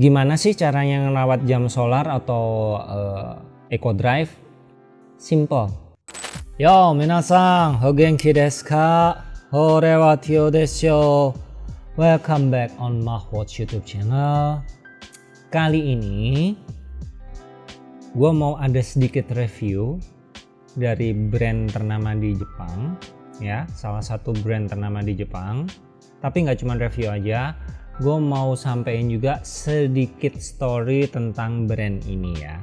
Gimana sih caranya ngerawat jam solar atau uh, Eco Drive? Simple. Yo, minasan, o genki desu ka? Hore wa Tio desu Welcome back on Mahwatch YouTube channel. Kali ini gue mau ada sedikit review dari brand ternama di Jepang ya salah satu brand ternama di Jepang tapi nggak cuma review aja gue mau sampein juga sedikit story tentang brand ini ya.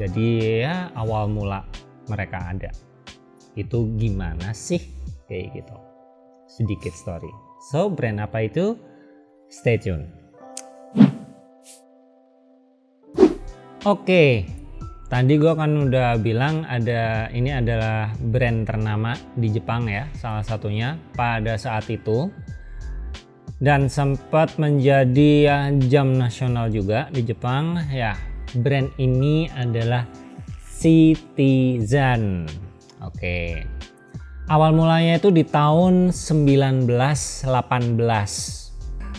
Jadi ya awal mula mereka ada. Itu gimana sih? Kayak gitu. Sedikit story. So brand apa itu? Stay tune. Oke. Okay. Tadi gue kan udah bilang ada ini adalah brand ternama di Jepang ya salah satunya pada saat itu dan sempat menjadi ya, jam nasional juga di Jepang. Ya brand ini adalah Citizen. Oke. Awal mulanya itu di tahun 1918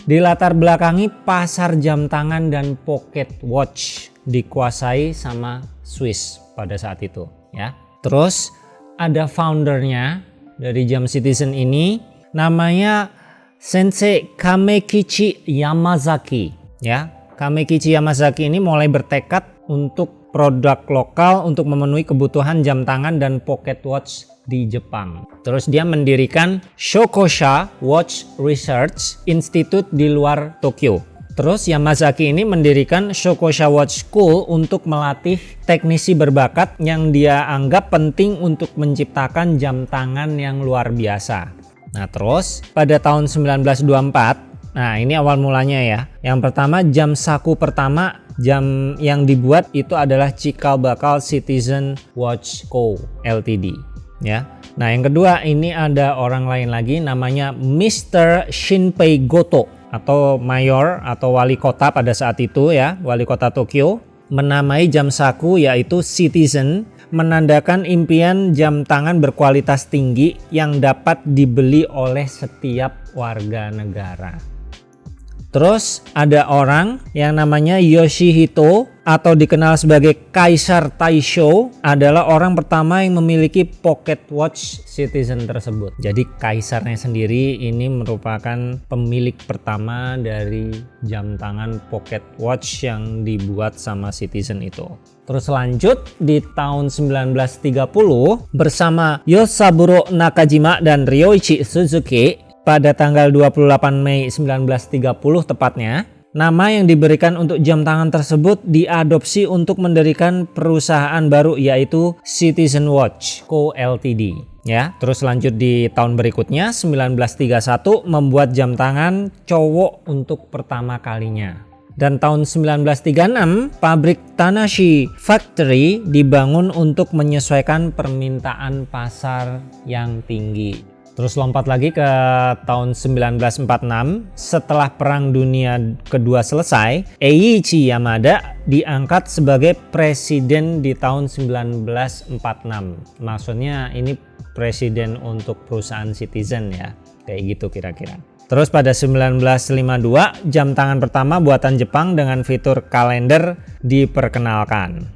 di latar belakangi pasar jam tangan dan pocket watch dikuasai sama Swiss pada saat itu ya. Terus ada foundernya dari jam Citizen ini. Namanya Sensei Kamekichi Yamazaki ya Kamekichi Yamazaki ini mulai bertekad untuk produk lokal untuk memenuhi kebutuhan jam tangan dan pocket watch di Jepang. Terus dia mendirikan Shokosha Watch Research Institute di luar Tokyo. Terus Yamazaki ini mendirikan Shokosha Watch School untuk melatih teknisi berbakat yang dia anggap penting untuk menciptakan jam tangan yang luar biasa. Nah terus pada tahun 1924, nah ini awal mulanya ya. Yang pertama jam saku pertama jam yang dibuat itu adalah cikal bakal Citizen Watch Co. Ltd. Ya. Nah yang kedua ini ada orang lain lagi namanya Mr. Shinpei Goto atau mayor atau wali kota pada saat itu ya, wali kota Tokyo menamai jam saku yaitu Citizen menandakan impian jam tangan berkualitas tinggi yang dapat dibeli oleh setiap warga negara. Terus ada orang yang namanya Yoshihito atau dikenal sebagai Kaisar Taisho adalah orang pertama yang memiliki pocket watch Citizen tersebut. Jadi kaisarnya sendiri ini merupakan pemilik pertama dari jam tangan pocket watch yang dibuat sama Citizen itu. Terus lanjut di tahun 1930 bersama Yosaburo Nakajima dan Ryoichi Suzuki pada tanggal 28 Mei 1930 tepatnya, nama yang diberikan untuk jam tangan tersebut diadopsi untuk mendirikan perusahaan baru yaitu Citizen Watch Co. Ltd. Ya, terus lanjut di tahun berikutnya 1931 membuat jam tangan cowok untuk pertama kalinya. Dan tahun 1936 pabrik Tanashi Factory dibangun untuk menyesuaikan permintaan pasar yang tinggi. Terus lompat lagi ke tahun 1946, setelah Perang Dunia Kedua selesai, Eiichi Yamada diangkat sebagai presiden di tahun 1946. Maksudnya ini presiden untuk perusahaan Citizen ya, kayak gitu kira-kira. Terus pada 1952, jam tangan pertama buatan Jepang dengan fitur kalender diperkenalkan.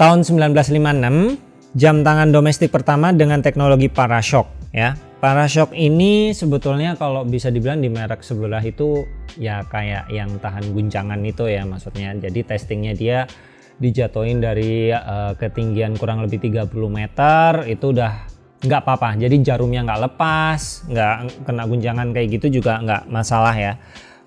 Tahun 1956, jam tangan domestik pertama dengan teknologi parashock ya Parashock ini sebetulnya kalau bisa dibilang di merek sebelah itu ya kayak yang tahan guncangan itu ya maksudnya. Jadi testingnya dia dijatuhin dari uh, ketinggian kurang lebih 30 meter itu udah nggak apa-apa. Jadi jarumnya nggak lepas, nggak kena guncangan kayak gitu juga nggak masalah ya.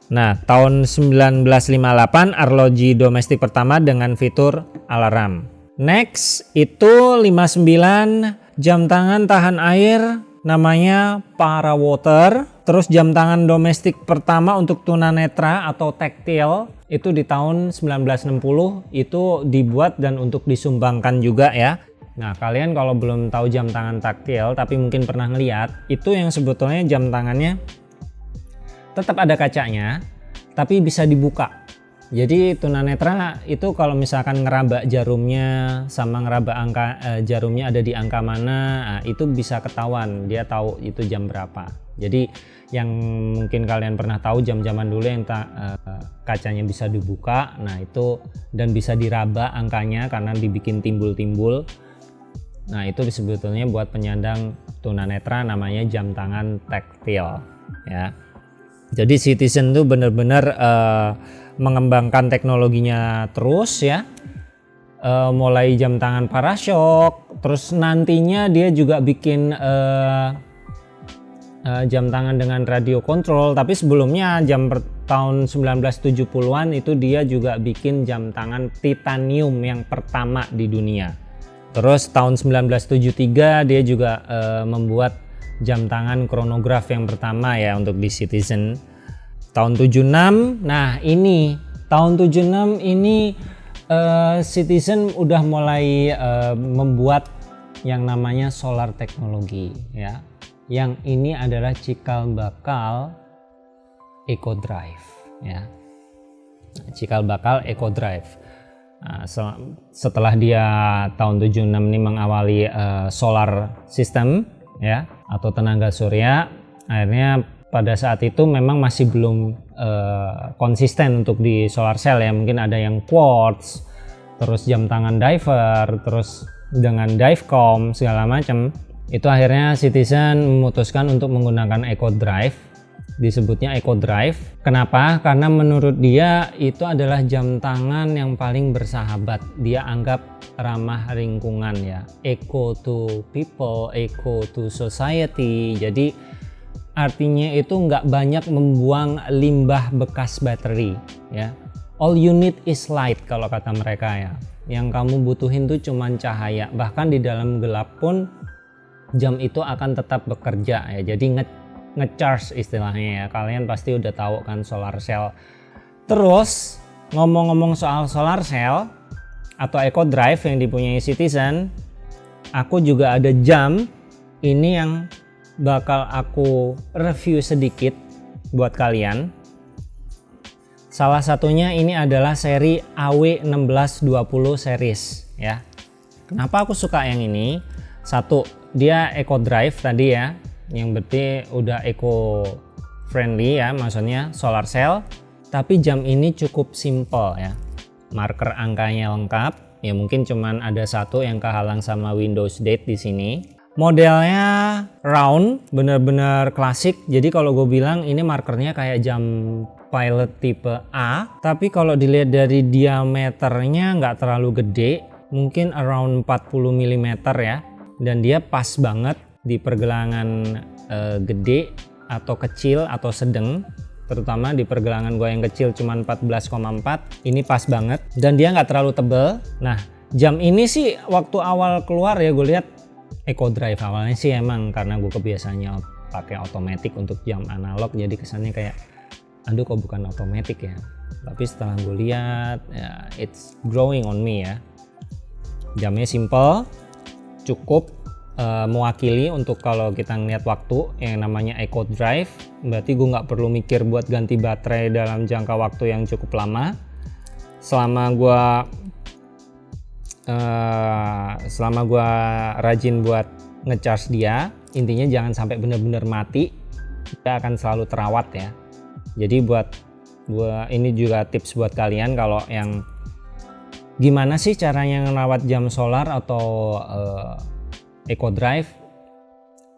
Nah, tahun 1958 arloji domestik pertama dengan fitur alarm. Next itu 59 jam tangan tahan air namanya Para Water. Terus jam tangan domestik pertama untuk tunanetra atau tactile itu di tahun 1960 itu dibuat dan untuk disumbangkan juga ya. Nah kalian kalau belum tahu jam tangan taktil tapi mungkin pernah ngeliat itu yang sebetulnya jam tangannya tetap ada kacanya tapi bisa dibuka jadi tunanetra itu kalau misalkan ngeraba jarumnya sama ngeraba angka eh, jarumnya ada di angka mana, nah, itu bisa ketahuan dia tahu itu jam berapa. Jadi yang mungkin kalian pernah tahu jam-jaman dulu yang ta, uh, kacanya bisa dibuka, nah itu dan bisa diraba angkanya karena dibikin timbul-timbul. Nah itu sebetulnya buat penyandang tunanetra namanya jam tangan taktil ya. Jadi Citizen tuh bener-bener uh, mengembangkan teknologinya terus ya. Uh, mulai jam tangan parasok, terus nantinya dia juga bikin uh, uh, jam tangan dengan radio kontrol tapi sebelumnya jam per tahun 1970-an itu dia juga bikin jam tangan titanium yang pertama di dunia terus tahun 1973 dia juga uh, membuat jam tangan kronograf yang pertama ya untuk di Citizen. Tahun 76 nah ini tahun 76 ini uh, Citizen udah mulai uh, membuat yang namanya solar teknologi ya. Yang ini adalah cikal bakal Eco Drive ya. Cikal bakal Eco Drive nah, setelah dia tahun 76 ini mengawali uh, solar system ya atau tenaga surya akhirnya pada saat itu memang masih belum uh, konsisten untuk di solar cell ya. Mungkin ada yang quartz terus jam tangan diver terus dengan divecom segala macam. Itu akhirnya Citizen memutuskan untuk menggunakan Eco Drive disebutnya Eco Drive. Kenapa? Karena menurut dia itu adalah jam tangan yang paling bersahabat. Dia anggap ramah lingkungan ya. Eco to people eco to society. Jadi artinya itu nggak banyak membuang limbah bekas baterai ya. All you need is light kalau kata mereka ya. Yang kamu butuhin tuh cuman cahaya. Bahkan di dalam gelap pun jam itu akan tetap bekerja ya. Jadi ngecharge istilahnya ya. Kalian pasti udah tahu kan solar cell. Terus ngomong-ngomong soal solar cell atau eco drive yang dipunyai citizen aku juga ada jam ini yang bakal aku review sedikit buat kalian. Salah satunya ini adalah seri AW1620 series ya. Kenapa aku suka yang ini? Satu dia eco drive tadi ya yang berarti udah eco friendly ya maksudnya solar cell. Tapi jam ini cukup simple ya. Marker angkanya lengkap. Ya mungkin cuman ada satu yang kehalang sama Windows date di sini. Modelnya round bener-bener klasik. Jadi kalau gue bilang ini markernya kayak jam pilot tipe A. Tapi kalau dilihat dari diameternya nggak terlalu gede. Mungkin around 40 mm ya. Dan dia pas banget di pergelangan uh, gede atau kecil atau sedang terutama di pergelangan gue yang kecil cuma 14,4 ini pas banget. Dan dia nggak terlalu tebel. Nah jam ini sih waktu awal keluar ya gue lihat eco drive awalnya sih emang karena gue kebiasaannya pakai otomatis untuk jam analog jadi kesannya kayak aduh kok bukan otomatis ya? Tapi setelah gue lihat ya it's growing on me ya. Jamnya simple cukup uh, mewakili untuk kalau kita ngeliat waktu yang namanya Eco Drive berarti gue nggak perlu mikir buat ganti baterai dalam jangka waktu yang cukup lama. Selama gue uh, selama gue rajin buat ngecharge dia intinya jangan sampai bener-bener mati kita akan selalu terawat ya. Jadi buat gua ini juga tips buat kalian kalau yang gimana sih caranya ngerawat jam solar atau uh, eco drive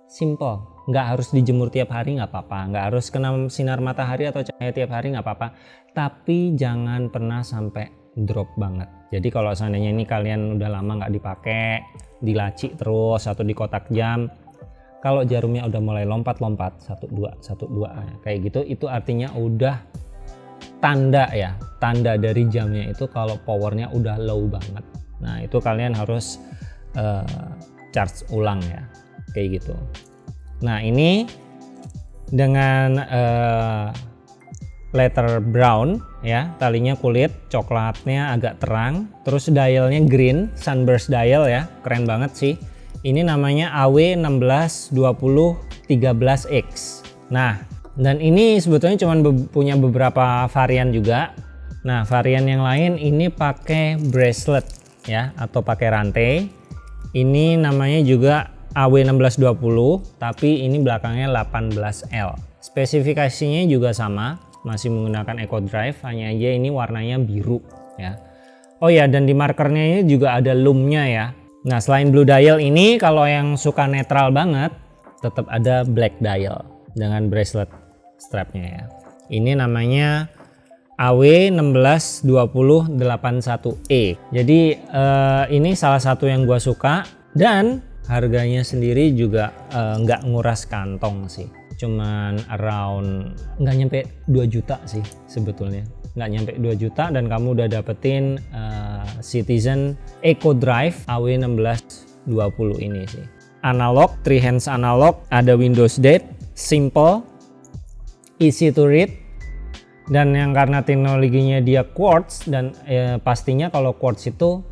simple. Nggak harus dijemur tiap hari nggak apa-apa. Nggak harus kena sinar matahari atau cahaya tiap hari nggak apa-apa. Tapi jangan pernah sampai drop banget. Jadi kalau seandainya ini kalian udah lama nggak dipakai dilaci terus atau di kotak jam kalau jarumnya udah mulai lompat-lompat satu dua satu dua kayak gitu itu artinya udah tanda ya tanda dari jamnya itu kalau powernya udah low banget. Nah itu kalian harus uh, charge ulang ya kayak gitu. Nah ini dengan uh, letter brown ya talinya kulit coklatnya agak terang terus dialnya green sunburst dial ya keren banget sih. Ini namanya AW162013X nah dan ini sebetulnya cuma be punya beberapa varian juga. Nah varian yang lain ini pakai bracelet ya atau pakai rantai ini namanya juga AW1620 tapi ini belakangnya 18L. Spesifikasinya juga sama, masih menggunakan Eco Drive, hanya aja ini warnanya biru ya. Oh ya, dan di markernya ini juga ada lumnya ya. Nah, selain blue dial ini kalau yang suka netral banget, tetap ada black dial dengan bracelet strapnya ya. Ini namanya AW162081E. Jadi uh, ini salah satu yang gua suka dan harganya sendiri juga uh, nggak nguras kantong sih. Cuman around nggak nyampe 2 juta sih sebetulnya. Nggak nyampe 2 juta dan kamu udah dapetin uh, Citizen Eco Drive AW1620 ini sih. Analog, three hands analog, ada Windows Date, simple, easy to read, dan yang karena teknologinya dia quartz dan eh, pastinya kalau quartz itu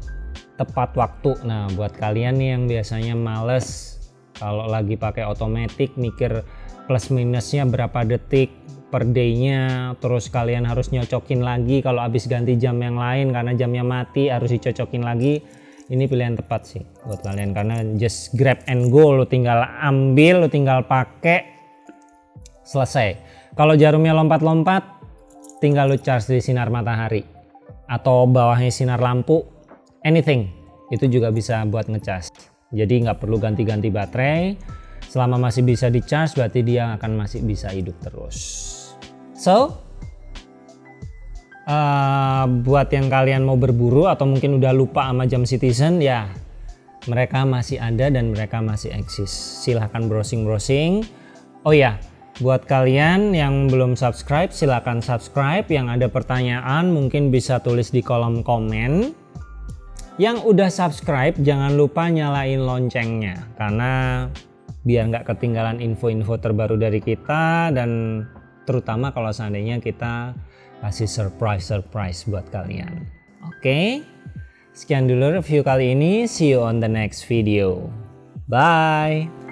tepat waktu. Nah buat kalian nih yang biasanya males kalau lagi pakai otomatis mikir plus minusnya berapa detik per day-nya terus kalian harus nyocokin lagi kalau habis ganti jam yang lain karena jamnya mati harus dicocokin lagi. Ini pilihan tepat sih buat kalian karena just grab and go lo tinggal ambil lo tinggal pakai selesai. Kalau jarumnya lompat-lompat tinggal lu charge di sinar matahari atau bawahnya sinar lampu anything itu juga bisa buat ngecas jadi nggak perlu ganti-ganti baterai. Selama masih bisa di charge berarti dia akan masih bisa hidup terus. So uh, buat yang kalian mau berburu atau mungkin udah lupa sama jam citizen ya mereka masih ada dan mereka masih eksis. Silahkan browsing-browsing. Oh ya Buat kalian yang belum subscribe silahkan subscribe. Yang ada pertanyaan mungkin bisa tulis di kolom komen. Yang udah subscribe jangan lupa nyalain loncengnya. Karena biar nggak ketinggalan info-info terbaru dari kita. Dan terutama kalau seandainya kita kasih surprise-surprise buat kalian. Oke, sekian dulu review kali ini. See you on the next video. Bye!